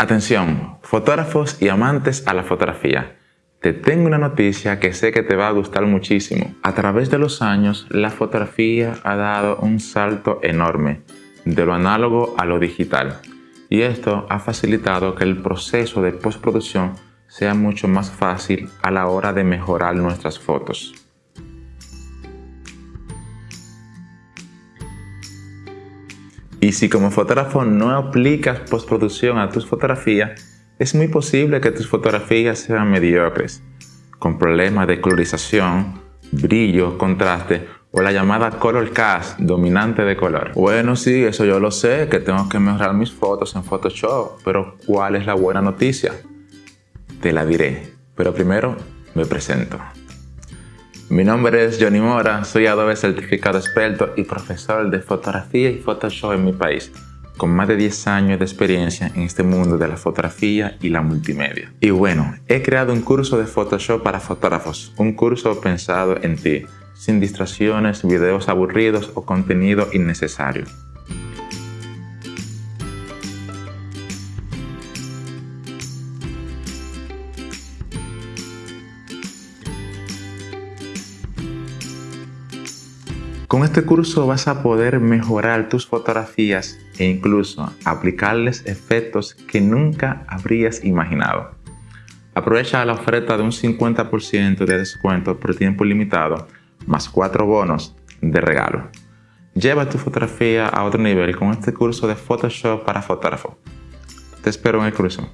Atención, fotógrafos y amantes a la fotografía. Te tengo una noticia que sé que te va a gustar muchísimo. A través de los años, la fotografía ha dado un salto enorme, de lo análogo a lo digital. Y esto ha facilitado que el proceso de postproducción sea mucho más fácil a la hora de mejorar nuestras fotos. Y si como fotógrafo no aplicas postproducción a tus fotografías, es muy posible que tus fotografías sean mediocres, con problemas de colorización, brillo, contraste o la llamada color cast, dominante de color. Bueno, sí, eso yo lo sé, que tengo que mejorar mis fotos en Photoshop, pero ¿cuál es la buena noticia? Te la diré, pero primero me presento. Mi nombre es Johnny Mora, soy Adobe certificado experto y profesor de fotografía y Photoshop en mi país, con más de 10 años de experiencia en este mundo de la fotografía y la multimedia. Y bueno, he creado un curso de Photoshop para fotógrafos, un curso pensado en ti, sin distracciones, videos aburridos o contenido innecesario. Con este curso vas a poder mejorar tus fotografías e incluso aplicarles efectos que nunca habrías imaginado. Aprovecha la oferta de un 50% de descuento por tiempo limitado más 4 bonos de regalo. Lleva tu fotografía a otro nivel con este curso de Photoshop para fotógrafo. Te espero en el curso.